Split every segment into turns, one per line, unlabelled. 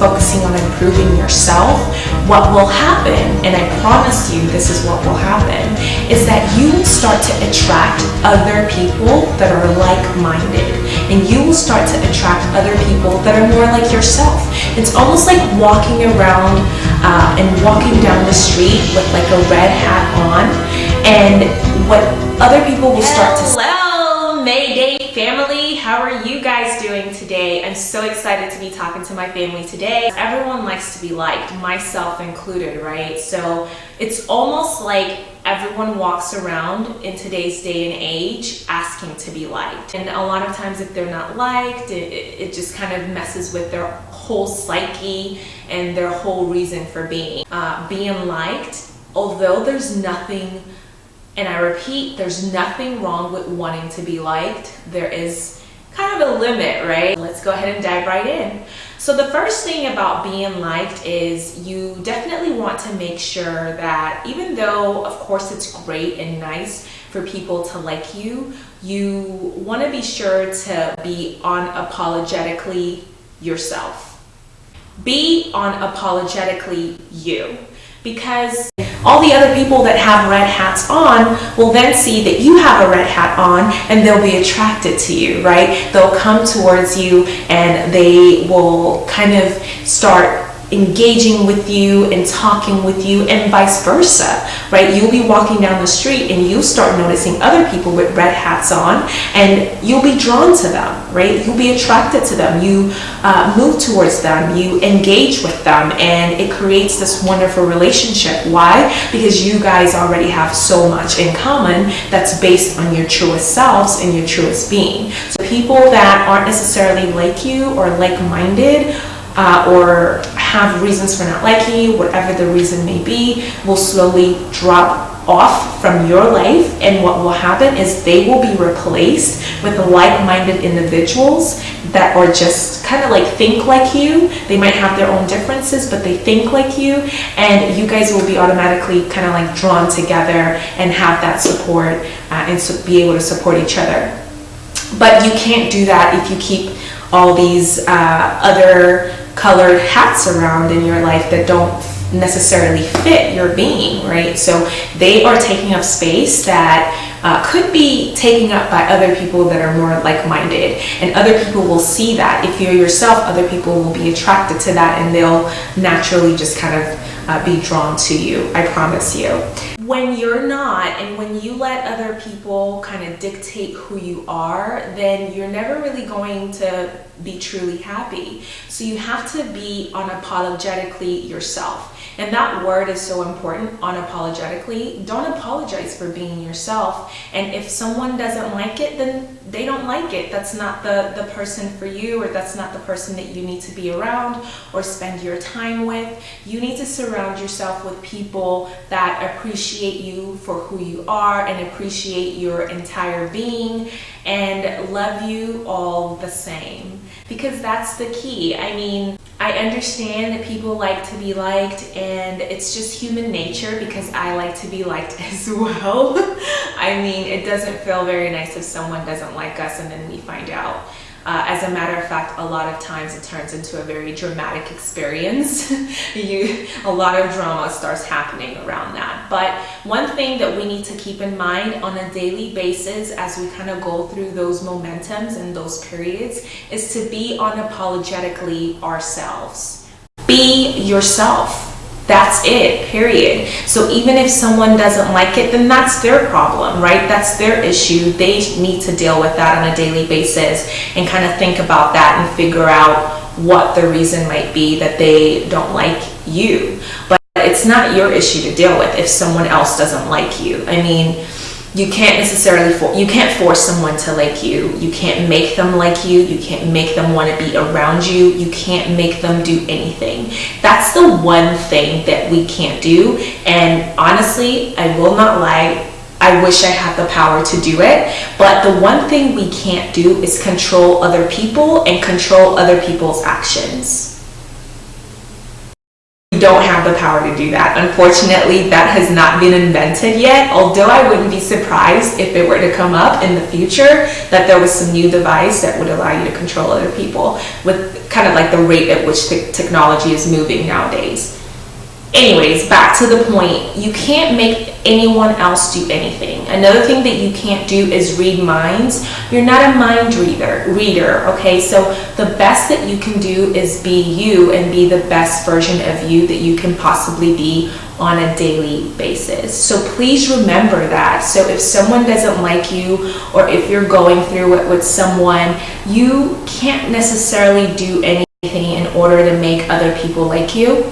focusing on improving yourself, what will happen, and I promise you this is what will happen, is that you will start to attract other people that are like-minded. And you will start to attract other people that are more like yourself. It's almost like walking around uh, and walking down the street with like a red hat on and what other people will start to say.
Hello, Mayday family. How are you guys doing today? I'm so excited to be talking to my family today. Everyone likes to be liked, myself included, right? So it's almost like everyone walks around in today's day and age asking to be liked. And a lot of times if they're not liked, it, it just kind of messes with their whole psyche and their whole reason for being. Uh, being liked, although there's nothing and I repeat, there's nothing wrong with wanting to be liked. There is kind of a limit, right? Let's go ahead and dive right in. So the first thing about being liked is you definitely want to make sure that even though of course it's great and nice for people to like you, you want to be sure to be unapologetically yourself. Be unapologetically you because all the other people that have red hats on will then see that you have a red hat on and they'll be attracted to you, right? They'll come towards you and they will kind of start engaging with you and talking with you and vice versa, right? You'll be walking down the street and you start noticing other people with red hats on and you'll be drawn to them, right? You'll be attracted to them. You uh, move towards them, you engage with them and it creates this wonderful relationship. Why? Because you guys already have so much in common that's based on your truest selves and your truest being. So people that aren't necessarily like you or like-minded uh, or have reasons for not liking you, whatever the reason may be, will slowly drop off from your life. And what will happen is they will be replaced with like-minded individuals that are just kind of like think like you. They might have their own differences but they think like you. And you guys will be automatically kind of like drawn together and have that support uh, and so be able to support each other. But you can't do that if you keep all these uh, other colored hats around in your life that don't necessarily fit your being, right? So they are taking up space that uh, could be taken up by other people that are more like-minded and other people will see that. If you're yourself, other people will be attracted to that and they'll naturally just kind of uh, be drawn to you, I promise you. When you're not and when you let other people kind of dictate who you are, then you're never really going to be truly happy. So you have to be unapologetically yourself. And that word is so important, unapologetically. Don't apologize for being yourself. And if someone doesn't like it, then they don't like it. That's not the, the person for you or that's not the person that you need to be around or spend your time with. You need to surround yourself with people that appreciate you for who you are and appreciate your entire being and love you all the same because that's the key. I mean, I understand that people like to be liked and it's just human nature because I like to be liked as well. I mean, it doesn't feel very nice if someone doesn't like us and then we find out. Uh, as a matter of fact, a lot of times it turns into a very dramatic experience. you, a lot of drama starts happening around that. But one thing that we need to keep in mind on a daily basis as we kind of go through those momentums and those periods is to be unapologetically ourselves. Be yourself that's it, period. So even if someone doesn't like it, then that's their problem, right? That's their issue. They need to deal with that on a daily basis and kind of think about that and figure out what the reason might be that they don't like you. But it's not your issue to deal with if someone else doesn't like you. I mean, you can't necessarily for you can't force someone to like you. You can't make them like you. You can't make them want to be around you. You can't make them do anything. That's the one thing that we can't do. And honestly i will not lie I wish I had the power to do it, but the one thing we can't do is control other people and control other people's actions
don't have the power to do that. Unfortunately, that has not been invented yet, although I wouldn't be surprised if it were to come up in the future that there was some new device that would allow you to control other people with kind of like the rate at which the technology is moving nowadays anyways, back to the point, you can't make anyone else do anything. Another thing that you can't do is read minds. You're not a mind reader, reader, okay? So the best that you can do is be you and be the best version of you that you can possibly be on a daily basis. So please remember that. So if someone doesn't like you or if you're going through it with someone, you can't necessarily do anything in order to make other people like you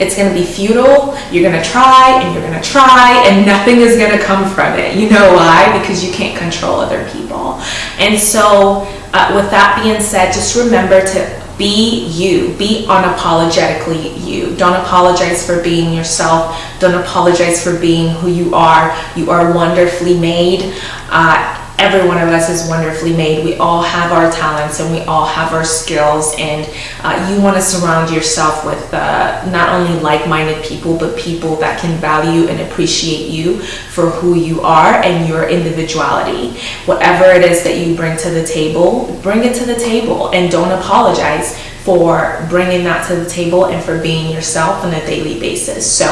it's going to be futile. You're going to try and you're going to try and nothing is going to come from it. You know why? Because you can't control other people. And so uh, with that being said, just remember to be you. Be unapologetically you. Don't apologize for being yourself. Don't apologize for being who you are. You are wonderfully made. Uh, every one of us is wonderfully made. We all have our talents and we all have our skills and uh, you want to surround yourself with uh, not only like-minded people but people that can value and appreciate you for who you are and your individuality. Whatever it is that you bring to the table, bring it to the table and don't apologize for bringing that to the table and for being yourself on a daily basis. So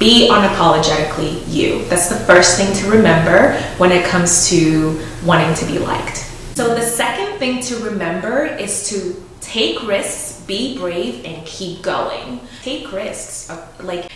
be unapologetically you. That's the first thing to remember when it comes to wanting to be liked. So the second thing to remember is to take risks, be brave, and keep going. Take risks. Uh, like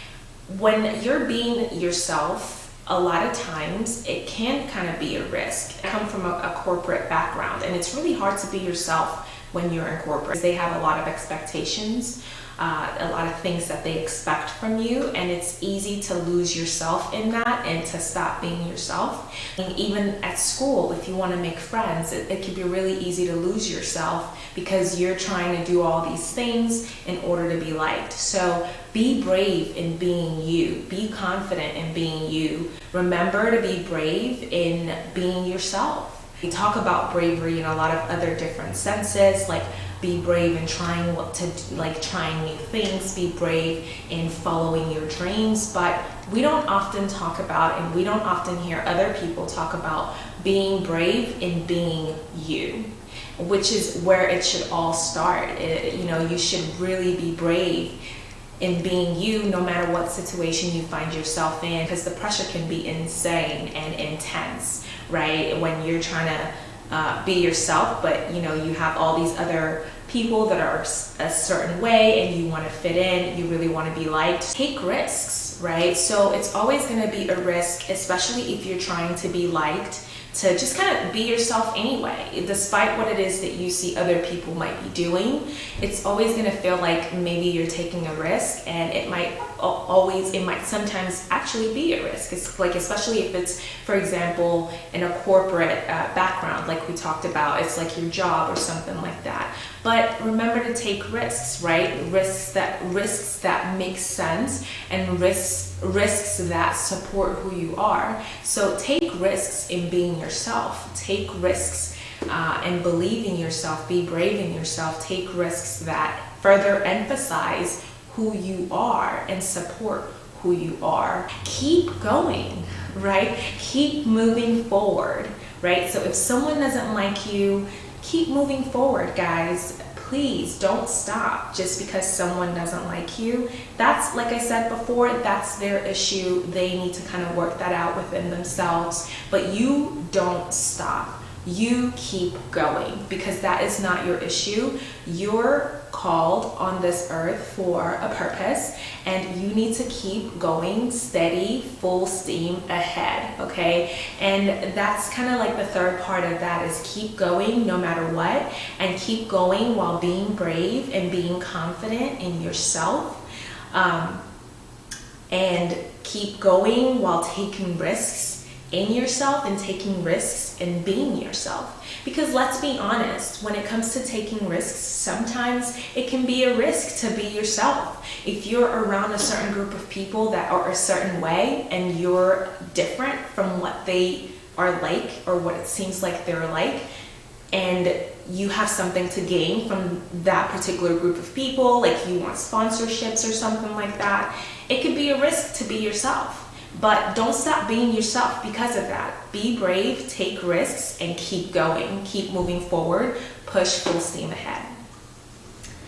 when you're being yourself, a lot of times it can kind of be a risk. I come from a, a corporate background and it's really hard to be yourself when you're in corporate. They have a lot of expectations uh, a lot of things that they expect from you and it's easy to lose yourself in that and to stop being yourself. And even at school, if you want to make friends, it, it can be really easy to lose yourself because you're trying to do all these things in order to be liked. So be brave in being you. Be confident in being you. Remember to be brave in being yourself. We talk about bravery in a lot of other different senses, like be brave in trying what to like trying new things be brave in following your dreams. But we don't often talk about and we don't often hear other people talk about being brave in being you which is where it should all start. It, you know you should really be brave in being you no matter what situation you find yourself in because the pressure can be insane and intense right when you're trying to uh, be yourself but you know you have all these other people that are a certain way and you want to fit in, you really want to be liked, take risks, right? So it's always going to be a risk, especially if you're trying to be liked to just kind of be yourself anyway. Despite what it is that you see other people might be doing it's always going to feel like maybe you're taking a risk and it might always it might sometimes actually be a risk. It's like especially if it's for example in a corporate uh, background like we talked about it's like your job or something like that. But remember to take risks right? Risks that risks that make sense and risks risks that support who you are. So take risks in being yourself. Take risks uh, and believe in yourself. Be brave in yourself. Take risks that further emphasize who you are and support who you are. Keep going, right? Keep moving forward, right? So if someone doesn't like you, keep moving forward, guys please don't stop just because someone doesn't like you. That's, like I said before, that's their issue. They need to kind of work that out within themselves. But you don't stop. You keep going because that is not your issue. You're called on this earth for a purpose and you need to keep going steady full steam ahead okay and that's kind of like the third part of that is keep going no matter what and keep going while being brave and being confident in yourself um, and keep going while taking risks in yourself and taking risks and being yourself. Because let's be honest, when it comes to taking risks, sometimes it can be a risk to be yourself. If you're around a certain group of people that are a certain way and you're different from what they are like or what it seems like they're like,
and you have something to gain from that particular group of people, like you want sponsorships or something like that, it could be a risk to be yourself. But don't stop being yourself because of that. Be brave, take risks, and keep going. Keep moving forward. Push full steam ahead.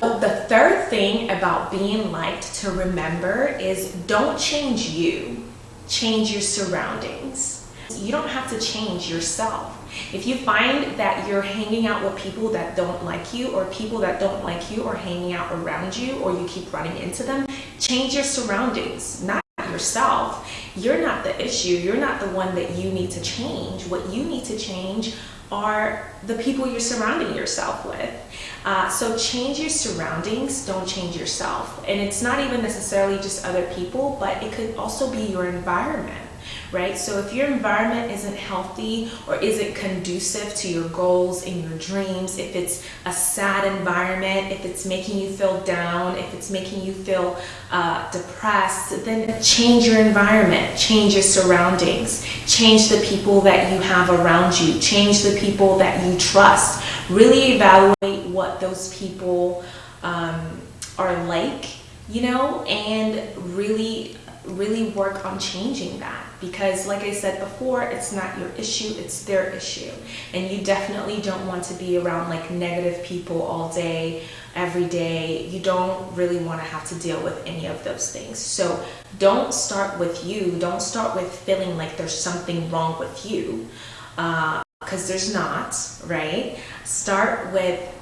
The third thing about being liked to remember is don't change you, change your surroundings. You don't have to change yourself. If you find that you're hanging out with people that don't like you or people that don't like you are hanging out around you or you keep running into them, change your surroundings, not yourself. You're not the issue. You're not the one that you need to change. What you need to change are the people you're surrounding yourself with. Uh, so change your surroundings, don't change yourself. And it's not even necessarily just other people, but it could also be your environment right? So if your environment isn't healthy or isn't conducive to your goals and your dreams, if it's a sad environment, if it's making you feel down, if it's making you feel uh, depressed, then change your environment, change your surroundings, change the people that you have around you, change the people that you trust. Really evaluate what those people um, are like, you know, and really really work on changing that. Because like I said before it's not your issue it's their issue. And you definitely don't want to be around like negative people all day every day. You don't really want to have to deal with any of those things. So don't start with you. Don't start with feeling like there's something wrong with you because uh, there's not right? Start with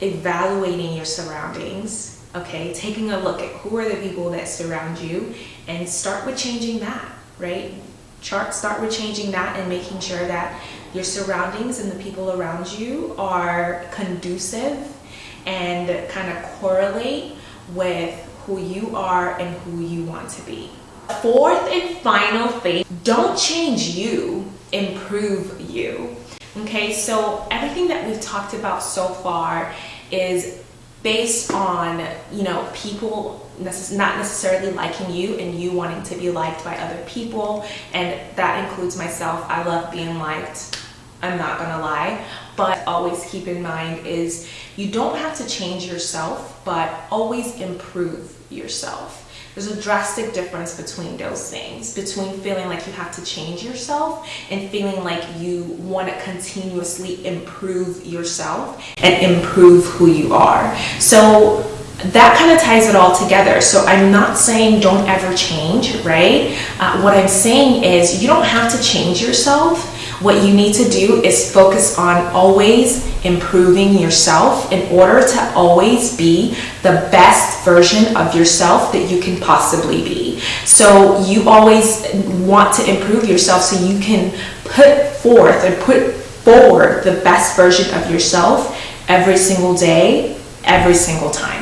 evaluating your surroundings okay taking a look at who are the people that surround you and start with changing that right? Chart start with changing that and making sure that your surroundings and the people around you are conducive and kind of correlate with who you are and who you want to be. Fourth and final thing don't change you improve you. Okay so everything that we've talked about so far is based on you know people necess not necessarily liking you and you wanting to be liked by other people. And that includes myself. I love being liked i'm not gonna lie but always keep in mind is you don't have to change yourself but always improve yourself there's a drastic difference between those things, between feeling like you have to change yourself and feeling like you want to continuously improve yourself and improve who you are. So that kind of ties it all together. So I'm not saying don't ever change, right? Uh, what I'm saying is you don't have to change yourself what you need to do is focus on always improving yourself in order to always be the best version of yourself that you can possibly be. So you always want to improve yourself so you can put forth and put forward the best version of yourself every single day, every single time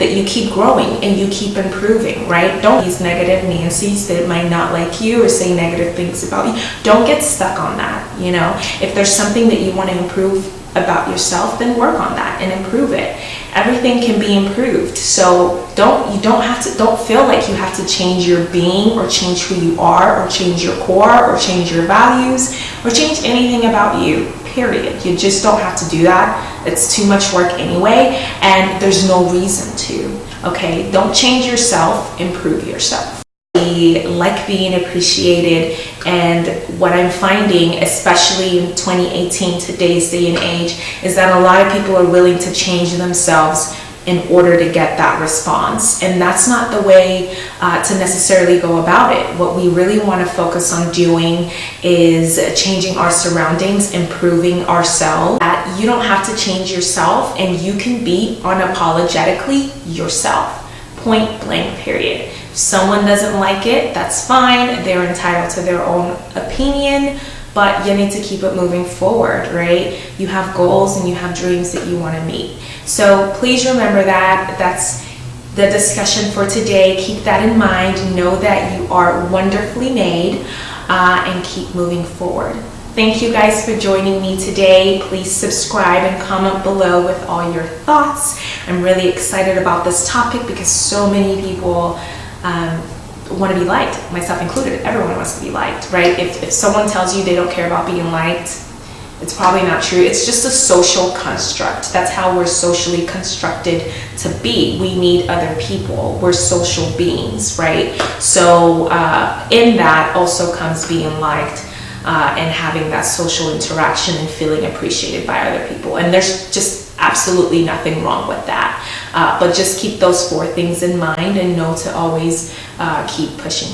that you keep growing and you keep improving, right? Don't these negative Nancy's that might not like you or say negative things about you. Don't get stuck on that, you know? If there's something that you want to improve about yourself, then work on that and improve it. Everything can be improved. So don't you don't have to don't feel like you have to change your being or change who you are or change your core or change your values or change anything about you period. You just don't have to do that. It's too much work anyway, and there's no reason to, okay? Don't change yourself, improve yourself. We like being appreciated, and what I'm finding, especially in 2018, today's day and age, is that a lot of people are willing to change themselves in order to get that response. And that's not the way uh, to necessarily go about it. What we really want to focus on doing is changing our surroundings, improving ourselves. That you don't have to change yourself and you can be unapologetically yourself. Point blank period. If someone doesn't like it, that's fine. They're entitled to their own opinion but you need to keep it moving forward, right? You have goals and you have dreams that you want to meet. So please remember that. That's the discussion for today. Keep that in mind. Know that you are wonderfully made uh, and keep moving forward. Thank you guys for joining me today. Please subscribe and comment below with all your thoughts. I'm really excited about this topic because so many people um, want to be liked, myself included. Everyone wants to be liked, right? If, if someone tells you they don't care about being liked,
It's probably not true. It's just a social construct. That's how we're socially constructed to be. We need other people. We're social beings, right? So, uh, in that also comes being liked uh, and having that social interaction and feeling appreciated by other people. And there's just absolutely nothing wrong with that. Uh, but just keep those four things in mind and know to always uh, keep pushing